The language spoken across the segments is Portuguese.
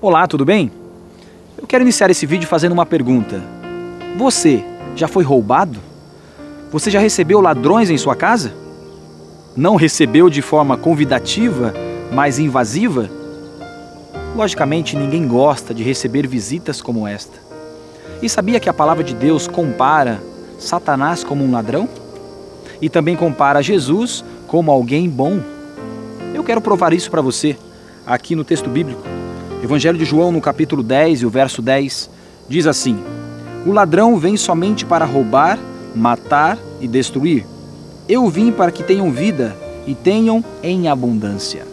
Olá, tudo bem? Eu quero iniciar esse vídeo fazendo uma pergunta. Você já foi roubado? Você já recebeu ladrões em sua casa? Não recebeu de forma convidativa, mas invasiva? Logicamente, ninguém gosta de receber visitas como esta. E sabia que a palavra de Deus compara Satanás como um ladrão? E também compara Jesus como alguém bom? Eu quero provar isso para você, aqui no texto bíblico. Evangelho de João, no capítulo 10 e o verso 10, diz assim: O ladrão vem somente para roubar, matar e destruir. Eu vim para que tenham vida e tenham em abundância.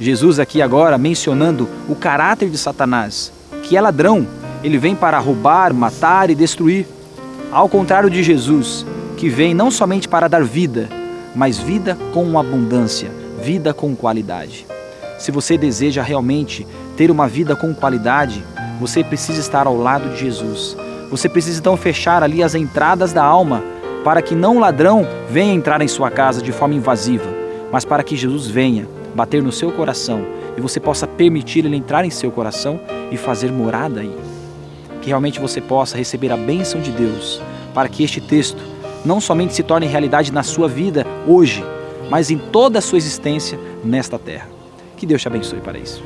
Jesus aqui agora mencionando o caráter de Satanás, que é ladrão, ele vem para roubar, matar e destruir. Ao contrário de Jesus, que vem não somente para dar vida, mas vida com abundância, vida com qualidade. Se você deseja realmente ter uma vida com qualidade, você precisa estar ao lado de Jesus. Você precisa então fechar ali as entradas da alma para que não o ladrão venha entrar em sua casa de forma invasiva, mas para que Jesus venha bater no seu coração e você possa permitir ele entrar em seu coração e fazer morada aí. Que realmente você possa receber a bênção de Deus para que este texto não somente se torne realidade na sua vida hoje, mas em toda a sua existência nesta terra. Que Deus te abençoe para isso.